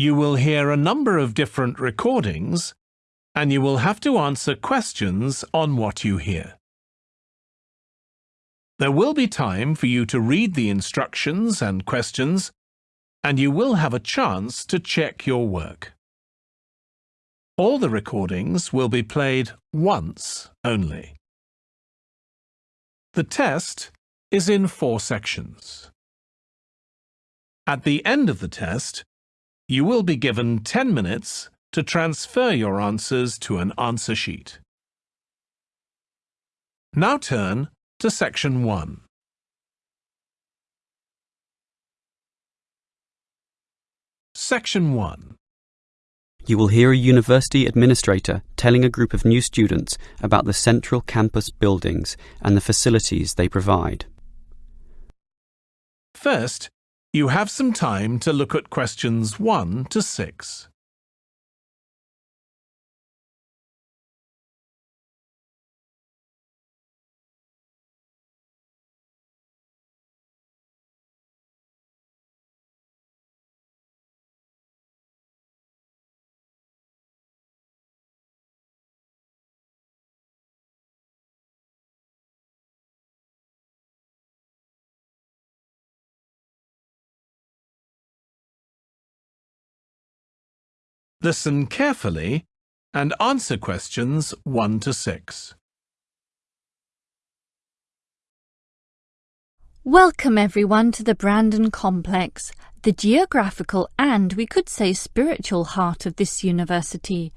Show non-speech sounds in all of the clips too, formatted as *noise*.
you will hear a number of different recordings and you will have to answer questions on what you hear. There will be time for you to read the instructions and questions and you will have a chance to check your work. All the recordings will be played once only. The test is in four sections. At the end of the test, you will be given 10 minutes to transfer your answers to an answer sheet. Now turn to Section 1. Section 1 You will hear a university administrator telling a group of new students about the central campus buildings and the facilities they provide. First, you have some time to look at questions 1 to 6. Listen carefully and answer questions 1 to 6. Welcome everyone to the Brandon Complex, the geographical and we could say spiritual heart of this university.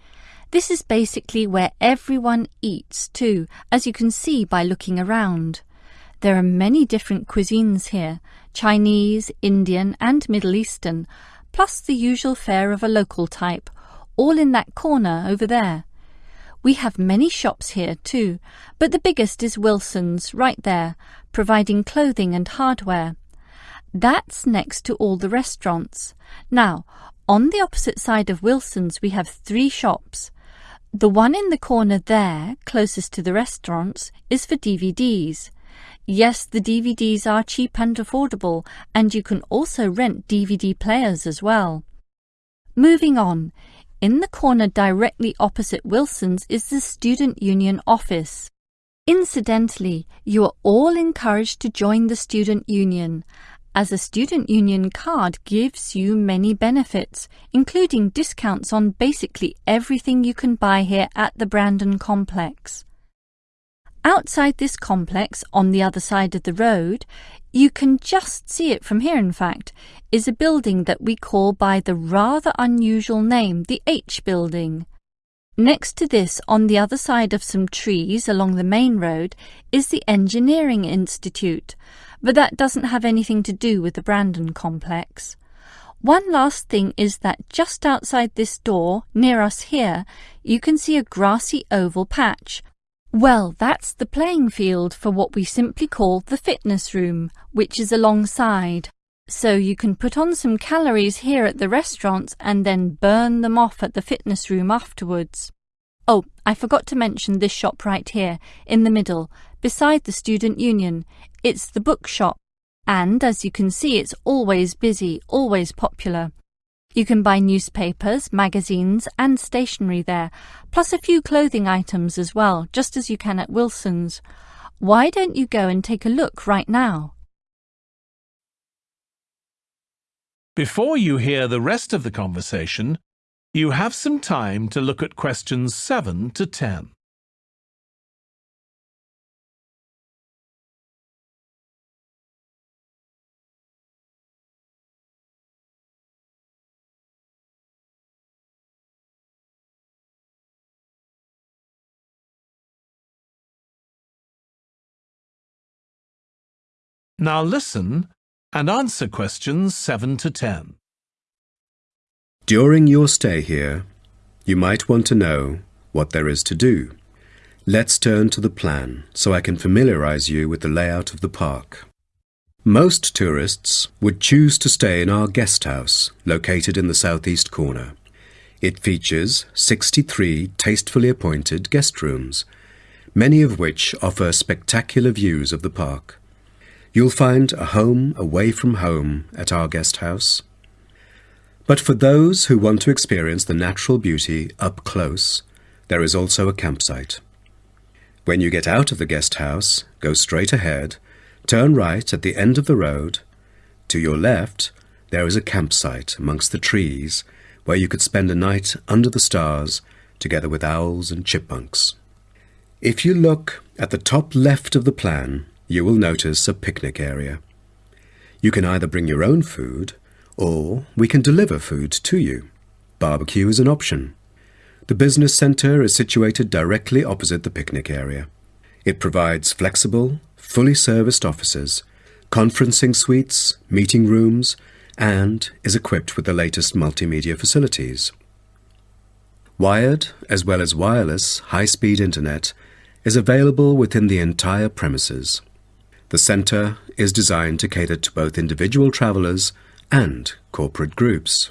This is basically where everyone eats too, as you can see by looking around. There are many different cuisines here, Chinese, Indian and Middle Eastern, plus the usual fare of a local type, all in that corner over there. We have many shops here too, but the biggest is Wilson's right there, providing clothing and hardware. That's next to all the restaurants. Now, on the opposite side of Wilson's we have three shops. The one in the corner there, closest to the restaurants, is for DVDs. Yes, the DVDs are cheap and affordable, and you can also rent DVD players as well. Moving on, in the corner directly opposite Wilson's is the Student Union office. Incidentally, you are all encouraged to join the Student Union, as a Student Union card gives you many benefits, including discounts on basically everything you can buy here at the Brandon Complex. Outside this complex, on the other side of the road, you can just see it from here in fact, is a building that we call by the rather unusual name the H Building. Next to this, on the other side of some trees along the main road, is the Engineering Institute, but that doesn't have anything to do with the Brandon complex. One last thing is that just outside this door, near us here, you can see a grassy oval patch, well, that's the playing field for what we simply call the fitness room, which is alongside. So you can put on some calories here at the restaurants and then burn them off at the fitness room afterwards. Oh, I forgot to mention this shop right here, in the middle, beside the Student Union. It's the bookshop. And as you can see, it's always busy, always popular. You can buy newspapers, magazines and stationery there, plus a few clothing items as well, just as you can at Wilson's. Why don't you go and take a look right now? Before you hear the rest of the conversation, you have some time to look at questions 7 to 10. Now listen and answer questions 7 to 10. During your stay here, you might want to know what there is to do. Let's turn to the plan so I can familiarize you with the layout of the park. Most tourists would choose to stay in our guest house located in the southeast corner. It features 63 tastefully appointed guest rooms, many of which offer spectacular views of the park. You'll find a home away from home at our guest house. But for those who want to experience the natural beauty up close, there is also a campsite. When you get out of the guest house, go straight ahead, turn right at the end of the road. To your left, there is a campsite amongst the trees where you could spend a night under the stars together with owls and chipmunks. If you look at the top left of the plan, you will notice a picnic area. You can either bring your own food or we can deliver food to you. Barbecue is an option. The business centre is situated directly opposite the picnic area. It provides flexible, fully serviced offices, conferencing suites, meeting rooms, and is equipped with the latest multimedia facilities. Wired, as well as wireless, high-speed internet is available within the entire premises. The centre is designed to cater to both individual travellers and corporate groups.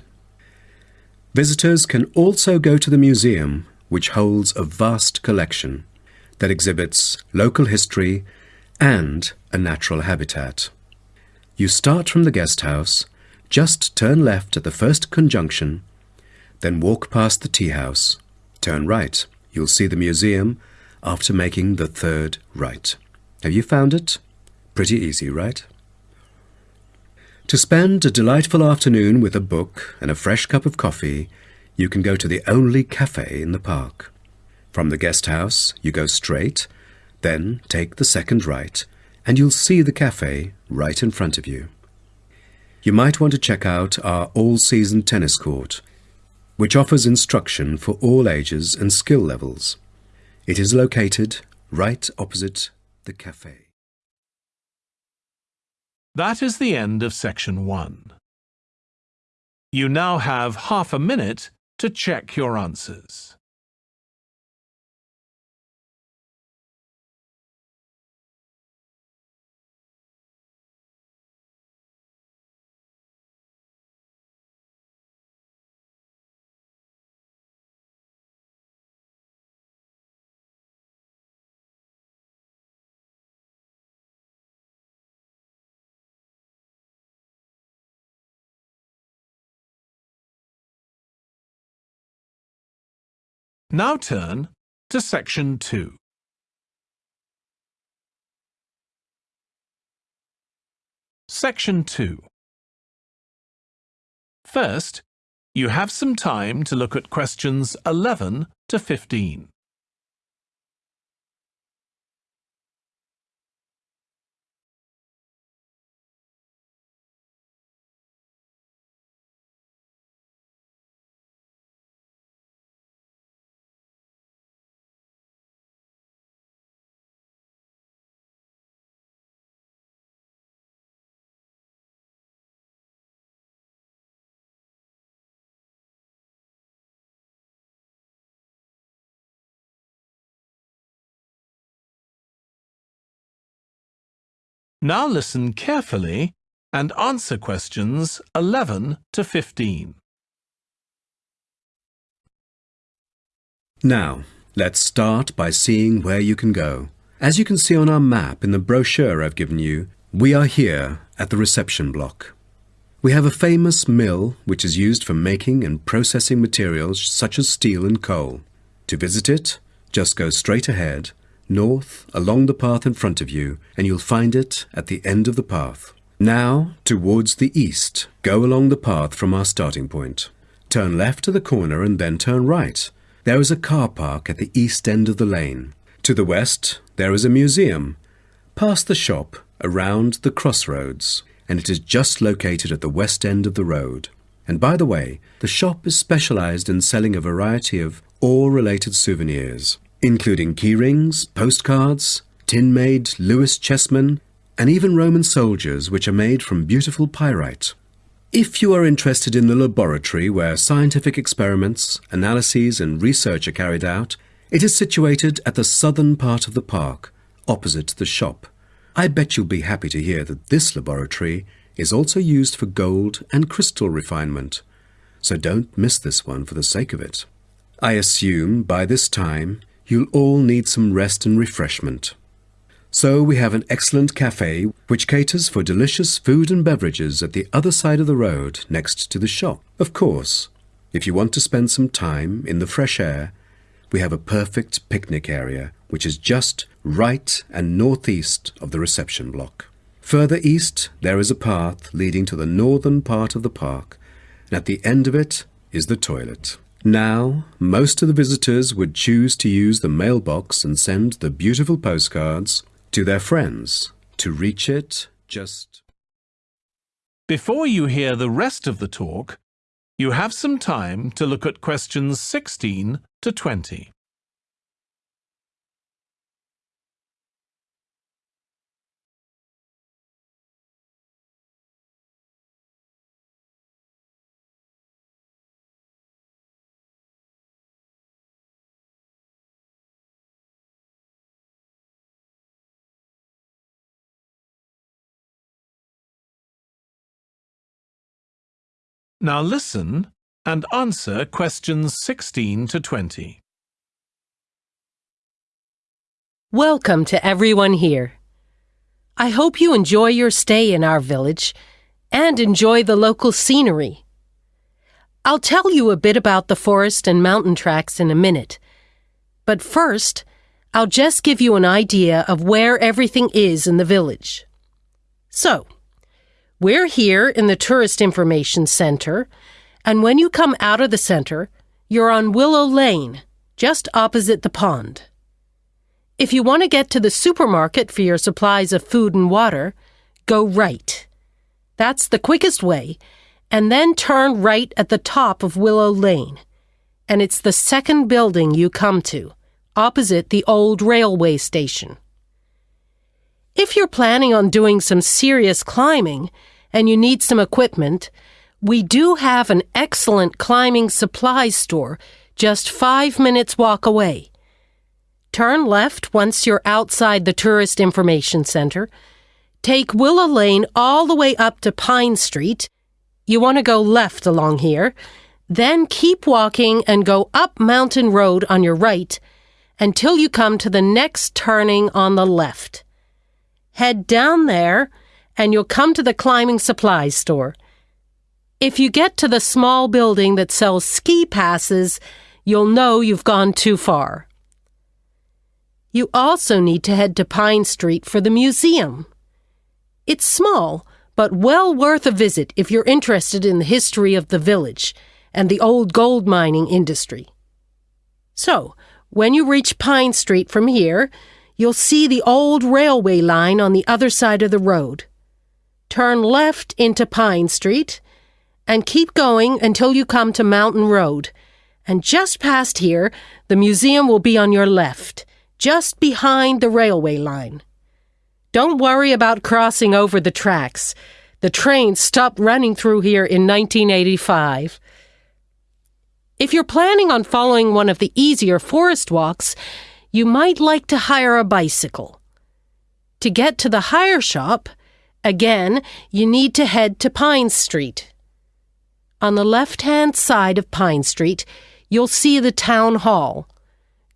Visitors can also go to the museum, which holds a vast collection that exhibits local history and a natural habitat. You start from the guest house, just turn left at the first conjunction, then walk past the tea house. Turn right. You'll see the museum after making the third right. Have you found it? Pretty easy, right? To spend a delightful afternoon with a book and a fresh cup of coffee, you can go to the only cafe in the park. From the guest house, you go straight, then take the second right, and you'll see the cafe right in front of you. You might want to check out our all-season tennis court, which offers instruction for all ages and skill levels. It is located right opposite the cafe. That is the end of section one. You now have half a minute to check your answers. Now turn to section 2. Section 2 First, you have some time to look at questions 11 to 15. Now listen carefully and answer questions 11 to 15. Now, let's start by seeing where you can go. As you can see on our map in the brochure I've given you, we are here at the reception block. We have a famous mill which is used for making and processing materials such as steel and coal. To visit it, just go straight ahead north along the path in front of you, and you'll find it at the end of the path. Now, towards the east, go along the path from our starting point. Turn left to the corner and then turn right. There is a car park at the east end of the lane. To the west, there is a museum. Past the shop, around the crossroads, and it is just located at the west end of the road. And by the way, the shop is specialized in selling a variety of ore-related souvenirs including keyrings, postcards, tin-made Lewis chessmen, and even Roman soldiers which are made from beautiful pyrite. If you are interested in the laboratory where scientific experiments, analyses and research are carried out, it is situated at the southern part of the park, opposite the shop. I bet you'll be happy to hear that this laboratory is also used for gold and crystal refinement, so don't miss this one for the sake of it. I assume by this time you'll all need some rest and refreshment. So we have an excellent cafe which caters for delicious food and beverages at the other side of the road next to the shop. Of course, if you want to spend some time in the fresh air, we have a perfect picnic area which is just right and northeast of the reception block. Further east, there is a path leading to the northern part of the park, and at the end of it is the toilet. Now, most of the visitors would choose to use the mailbox and send the beautiful postcards to their friends. To reach it, just. Before you hear the rest of the talk, you have some time to look at questions 16 to 20. Now listen and answer questions 16 to 20. Welcome to everyone here. I hope you enjoy your stay in our village and enjoy the local scenery. I'll tell you a bit about the forest and mountain tracks in a minute. But first, I'll just give you an idea of where everything is in the village. So, we're here in the Tourist Information Center, and when you come out of the center, you're on Willow Lane, just opposite the pond. If you want to get to the supermarket for your supplies of food and water, go right. That's the quickest way, and then turn right at the top of Willow Lane. And it's the second building you come to, opposite the old railway station. If you're planning on doing some serious climbing, and you need some equipment, we do have an excellent climbing supplies store just five minutes walk away. Turn left once you're outside the Tourist Information Center. Take Willow Lane all the way up to Pine Street. You want to go left along here. Then keep walking and go up Mountain Road on your right until you come to the next turning on the left. Head down there and you'll come to the climbing supplies store. If you get to the small building that sells ski passes, you'll know you've gone too far. You also need to head to Pine Street for the museum. It's small, but well worth a visit if you're interested in the history of the village and the old gold mining industry. So, when you reach Pine Street from here, you'll see the old railway line on the other side of the road turn left into Pine Street, and keep going until you come to Mountain Road. And just past here, the museum will be on your left, just behind the railway line. Don't worry about crossing over the tracks. The train stopped running through here in 1985. If you're planning on following one of the easier forest walks, you might like to hire a bicycle. To get to the hire shop, Again, you need to head to Pine Street. On the left hand side of Pine Street, you'll see the town hall.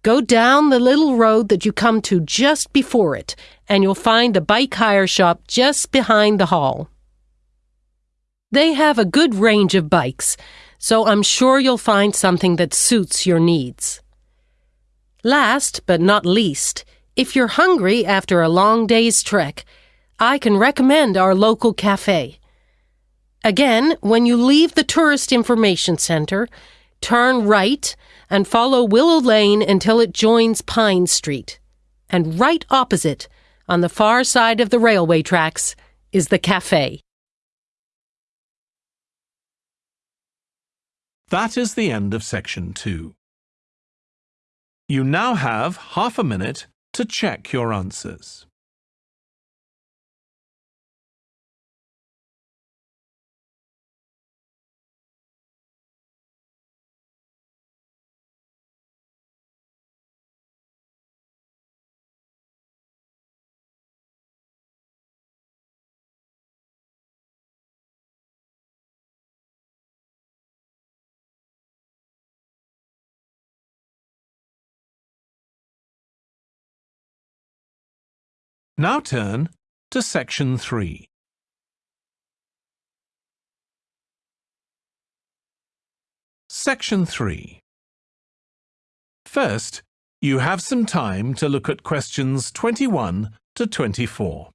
Go down the little road that you come to just before it, and you'll find the bike hire shop just behind the hall. They have a good range of bikes, so I'm sure you'll find something that suits your needs. Last but not least, if you're hungry after a long day's trek, I can recommend our local cafe. Again, when you leave the Tourist Information Center, turn right and follow Willow Lane until it joins Pine Street. And right opposite, on the far side of the railway tracks, is the cafe. That is the end of section two. You now have half a minute to check your answers. Now turn to section 3. Section 3. First, you have some time to look at questions 21 to 24.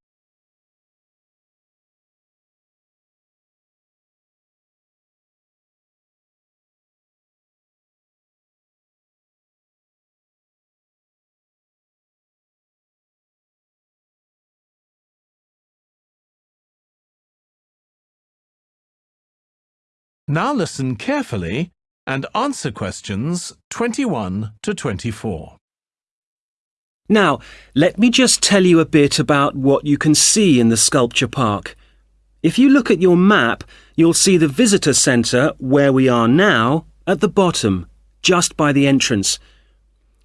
Now listen carefully and answer questions 21 to 24. Now, let me just tell you a bit about what you can see in the sculpture park. If you look at your map, you'll see the visitor centre, where we are now, at the bottom, just by the entrance.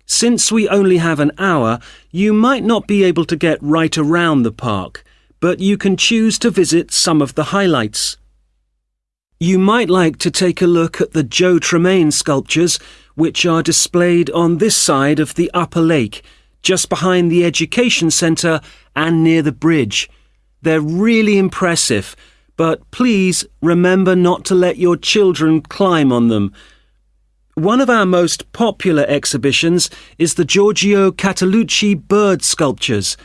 Since we only have an hour, you might not be able to get right around the park, but you can choose to visit some of the highlights. You might like to take a look at the Joe Tremaine sculptures, which are displayed on this side of the upper lake, just behind the Education Centre and near the bridge. They're really impressive, but please remember not to let your children climb on them. One of our most popular exhibitions is the Giorgio Catalucci bird sculptures.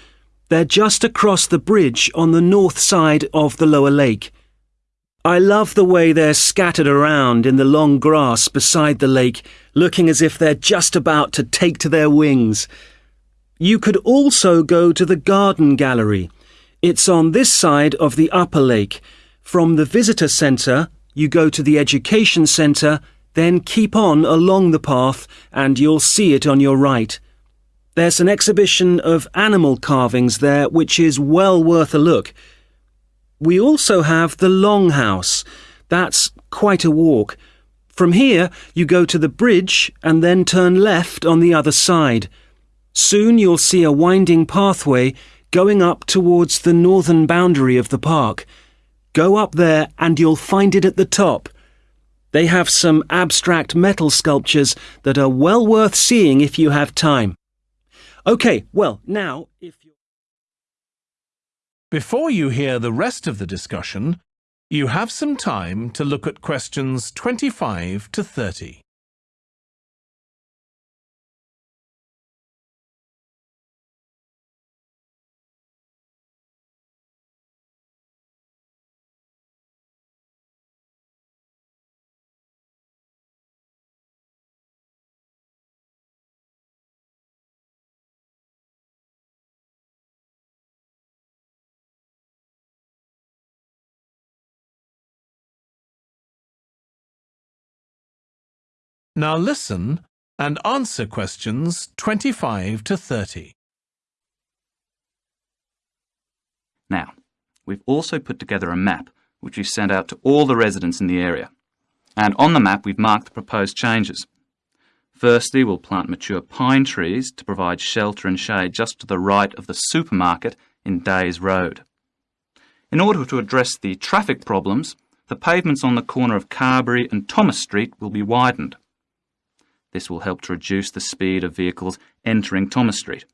They're just across the bridge on the north side of the lower lake. I love the way they're scattered around in the long grass beside the lake, looking as if they're just about to take to their wings. You could also go to the garden gallery. It's on this side of the upper lake. From the visitor centre, you go to the education centre, then keep on along the path and you'll see it on your right. There's an exhibition of animal carvings there which is well worth a look. We also have the Longhouse. That's quite a walk. From here, you go to the bridge and then turn left on the other side. Soon you'll see a winding pathway going up towards the northern boundary of the park. Go up there and you'll find it at the top. They have some abstract metal sculptures that are well worth seeing if you have time. OK, well, now, if you Before you hear the rest of the discussion, you have some time to look at questions 25 to 30. Now listen and answer questions 25 to 30. Now, we've also put together a map which we've sent out to all the residents in the area. And on the map we've marked the proposed changes. Firstly, we'll plant mature pine trees to provide shelter and shade just to the right of the supermarket in Days Road. In order to address the traffic problems, the pavements on the corner of Carberry and Thomas Street will be widened. This will help to reduce the speed of vehicles entering Thomas Street.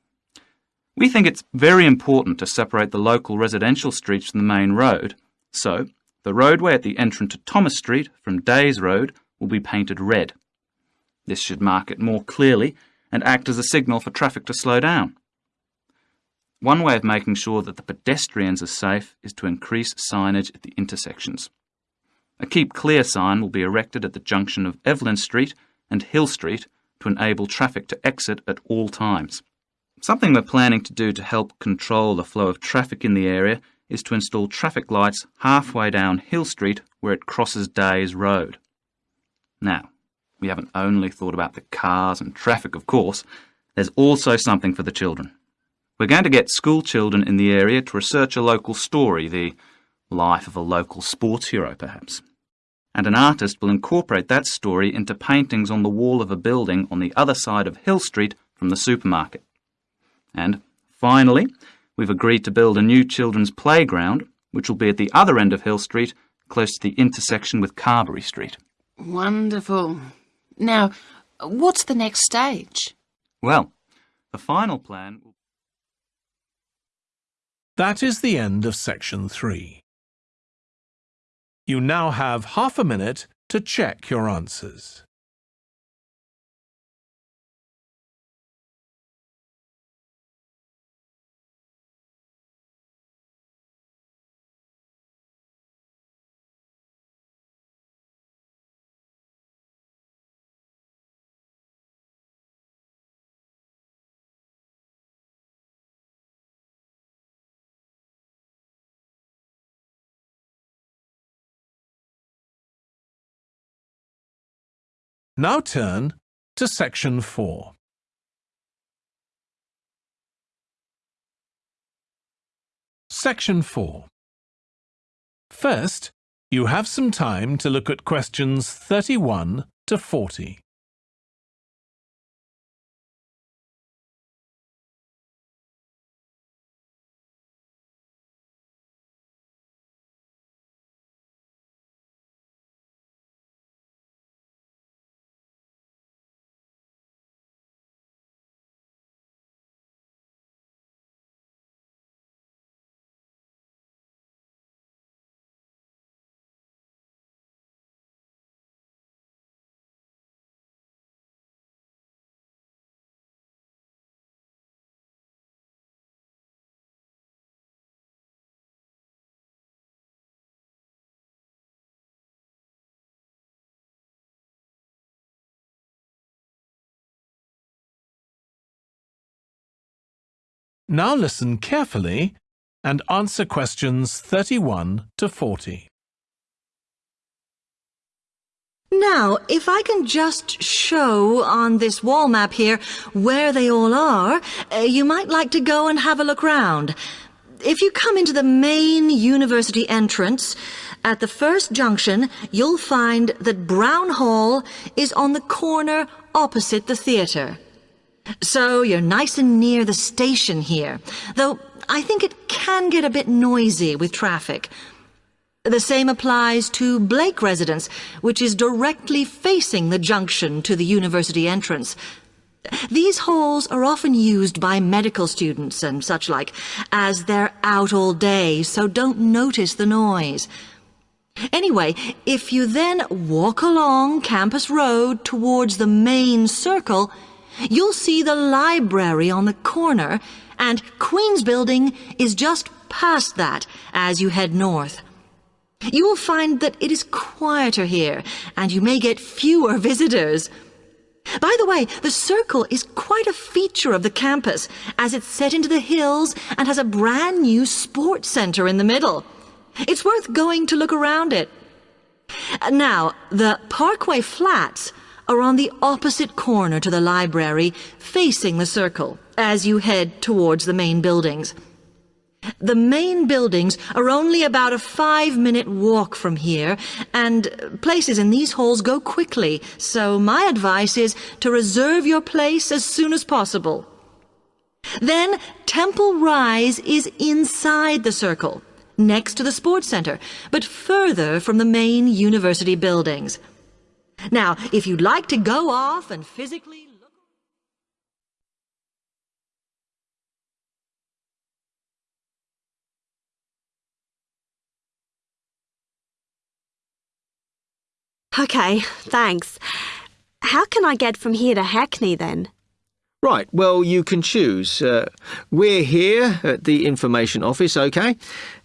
We think it's very important to separate the local residential streets from the main road, so the roadway at the entrance to Thomas Street from Days Road will be painted red. This should mark it more clearly and act as a signal for traffic to slow down. One way of making sure that the pedestrians are safe is to increase signage at the intersections. A Keep Clear sign will be erected at the junction of Evelyn Street and Hill Street to enable traffic to exit at all times. Something we're planning to do to help control the flow of traffic in the area is to install traffic lights halfway down Hill Street where it crosses Days Road. Now, we haven't only thought about the cars and traffic, of course, there's also something for the children. We're going to get school children in the area to research a local story, the life of a local sports hero, perhaps and an artist will incorporate that story into paintings on the wall of a building on the other side of Hill Street from the supermarket. And finally, we've agreed to build a new children's playground, which will be at the other end of Hill Street, close to the intersection with Carberry Street. Wonderful. Now, what's the next stage? Well, the final plan That is the end of section 3. You now have half a minute to check your answers. Now turn to section 4. Section 4. First, you have some time to look at questions 31 to 40. Now listen carefully and answer questions 31 to 40. Now, if I can just show on this wall map here where they all are, uh, you might like to go and have a look round. If you come into the main university entrance, at the first junction, you'll find that Brown Hall is on the corner opposite the theatre. So you're nice and near the station here, though I think it can get a bit noisy with traffic. The same applies to Blake Residence, which is directly facing the junction to the university entrance. These halls are often used by medical students and such like, as they're out all day, so don't notice the noise. Anyway, if you then walk along Campus Road towards the main circle, you'll see the library on the corner, and Queen's Building is just past that as you head north. You will find that it is quieter here, and you may get fewer *laughs* visitors. By the way, the circle is quite a feature of the campus, as it's set into the hills and has a brand new sports center in the middle. It's worth going to look around it. Now, the Parkway Flats are on the opposite corner to the library, facing the circle, as you head towards the main buildings. The main buildings are only about a five-minute walk from here, and places in these halls go quickly, so my advice is to reserve your place as soon as possible. Then Temple Rise is inside the circle, next to the sports center, but further from the main university buildings. Now, if you'd like to go off and physically look... OK, thanks. How can I get from here to Hackney then? Right, well, you can choose. Uh, we're here at the information office, OK?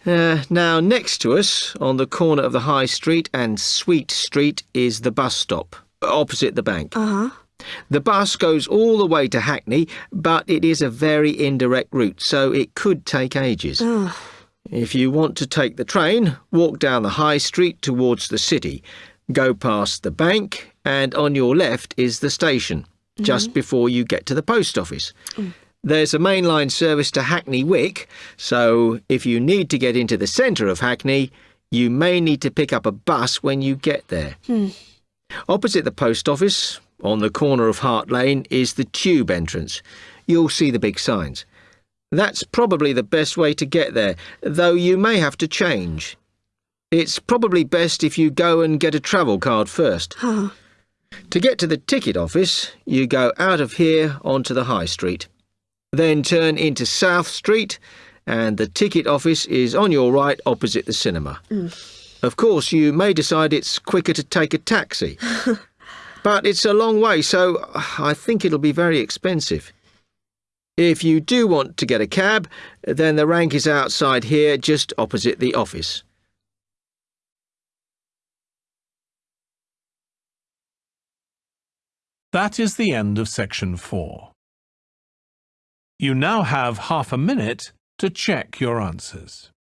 Uh, now, next to us, on the corner of the High Street and Sweet Street, is the bus stop, opposite the bank. Uh huh. The bus goes all the way to Hackney, but it is a very indirect route, so it could take ages. Ugh. If you want to take the train, walk down the High Street towards the city. Go past the bank, and on your left is the station, just mm-hmm. before you get to the post office. Mm. There's a mainline service to Hackney Wick, so if you need to get into the centre of Hackney, you may need to pick up a bus when you get there. Hmm. Opposite the post office, on the corner of Hart Lane, is the tube entrance. You'll see the big signs. That's probably the best way to get there, though you may have to change. It's probably best if you go and get a travel card first. Oh. To get to the ticket office, you go out of here onto the High Street. Then turn into South Street and the ticket office is on your right opposite the cinema. Mm. Of course, you may decide it's quicker to take a taxi. *laughs* but it's a long way, so uh, I think it'll be very expensive. If you do want to get a cab, then the rank is outside here, just opposite the office. That is the end of section 4. You now have half a minute to check your answers.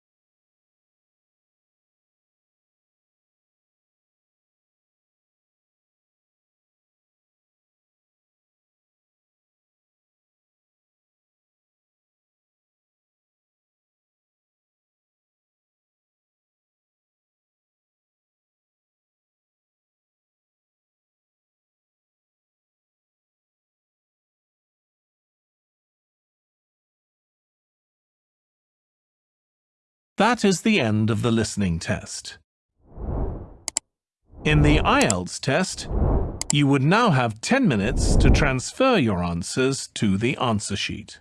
That is the end of the listening test. In the IELTS test, you would now have 10 minutes to transfer your answers to the answer sheet.